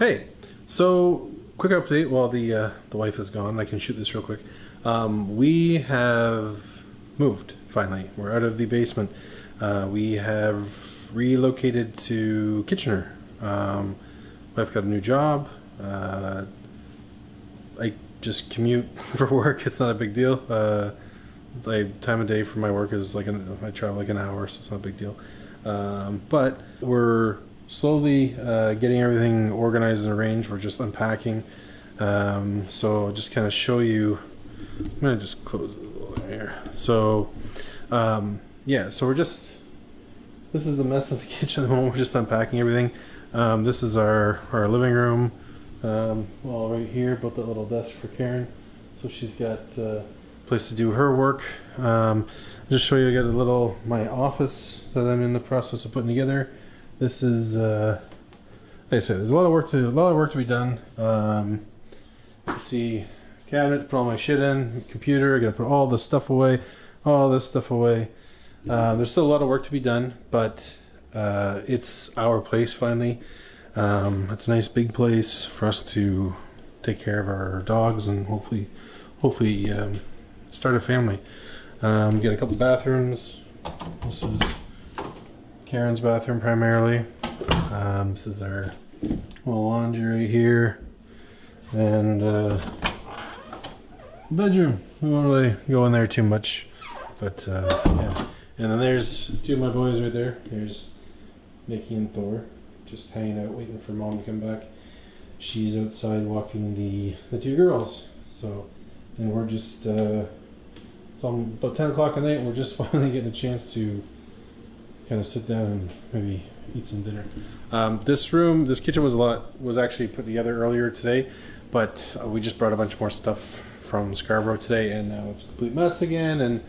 Hey, so quick update while the uh, the wife is gone. I can shoot this real quick. Um, we have moved finally. We're out of the basement. Uh, we have relocated to Kitchener. Um, wife got a new job. Uh, I just commute for work. It's not a big deal. Uh, time of day for my work is like an, I travel like an hour, so it's not a big deal. Um, but we're slowly uh, getting everything organized and arranged. We're just unpacking. Um, so just kind of show you. I'm gonna just close it a little here. So um, yeah, so we're just. This is the mess of the kitchen at the moment. We're just unpacking everything. Um, this is our our living room. Um, well, right here, built that little desk for Karen, so she's got uh, place to do her work. Um, just show you, I got a little my office that I'm in the process of putting together. This is, uh, like I said, there's a lot of work to a lot of work to be done. Um, see, cabinet to put all my shit in, computer. I got to put all this stuff away, all this stuff away. Uh, there's still a lot of work to be done, but uh, it's our place finally. Um, it's a nice big place for us to take care of our dogs and hopefully, hopefully um, start a family. Um, got a couple bathrooms. This is Karen's bathroom primarily. Um, this is our little laundry right here, and uh, bedroom. We won't really go in there too much, but uh, yeah. And then there's two of my boys right there. There's Nikki and Thor, just hanging out, waiting for mom to come back. She's outside walking the the two girls. So, and we're just uh, it's about ten o'clock at night. And we're just finally getting a chance to kind of sit down and maybe eat some dinner. Um, this room, this kitchen was a lot was actually put together earlier today, but uh, we just brought a bunch more stuff from Scarborough today, and now it's a complete mess again, and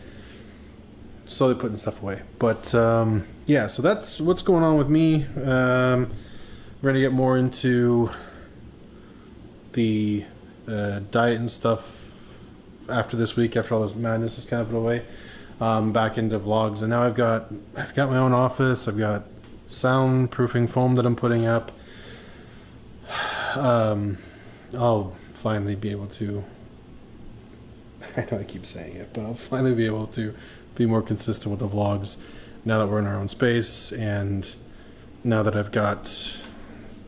slowly putting stuff away. But um, yeah, so that's what's going on with me. Um, we're gonna get more into the uh, diet and stuff after this week, after all this madness is kind of put away. Um, back into vlogs, and now I've got I've got my own office. I've got soundproofing foam that I'm putting up. Um, I'll finally be able to. I know I keep saying it, but I'll finally be able to be more consistent with the vlogs now that we're in our own space and now that I've got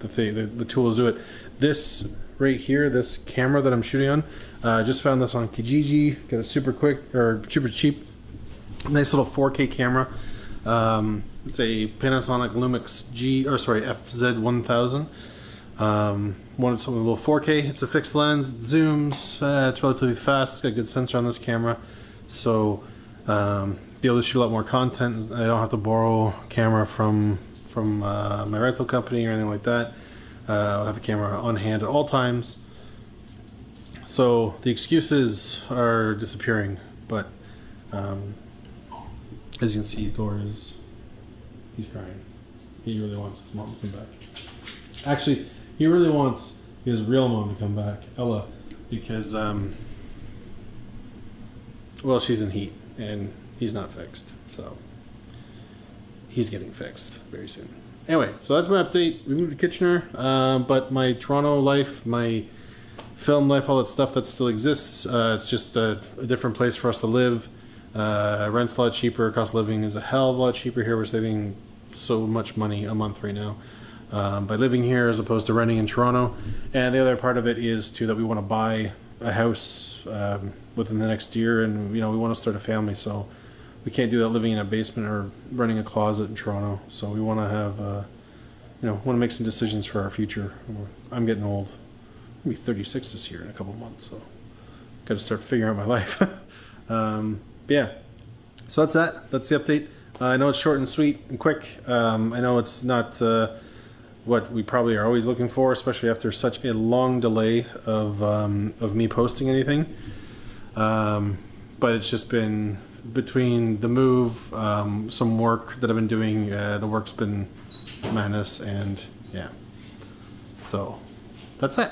the thing, the, the tools to do it. This right here, this camera that I'm shooting on, uh, I uh, just found this on Kijiji. Got a super quick or super cheap, nice little 4K camera. Um, it's a Panasonic Lumix G or sorry FZ1000. Um, wanted something a little 4K. It's a fixed lens, zooms. Uh, it's relatively fast. It's got a good sensor on this camera, so um, be able to shoot a lot more content. I don't have to borrow camera from from uh, my rental company or anything like that. Uh, I have a camera on hand at all times. So the excuses are disappearing, but um, as you can see, Thor is he's crying. He really wants his mom to come back. Actually, he really wants his real mom to come back, Ella, because um, well, she's in heat and he's not fixed, so he's getting fixed very soon. Anyway, so that's my update. We moved to Kitchener, uh, but my Toronto life, my film life, all that stuff that still exists. Uh, it's just a, a, different place for us to live. Uh, rent's a lot cheaper. Cost of living is a hell of a lot cheaper here. We're saving so much money a month right now um, by living here as opposed to renting in Toronto. And the other part of it is too that we want to buy a house um, within the next year, and you know we want to start a family, so we can't do that living in a basement or running a closet in Toronto. So we want to have, uh, you know, want to make some decisions for our future. I'm getting old. I'll be 36 this year in a couple months, so got to start figuring out my life. um, yeah, so that's that. That's the update. Uh, I know it's short and sweet and quick. Um, I know it's not. Uh, what we probably are always looking for, especially after such a long delay of um, of me posting anything. Um, but it's just been between the move, um, some work that I've been doing. Uh, the work's been madness, and yeah. So that's it.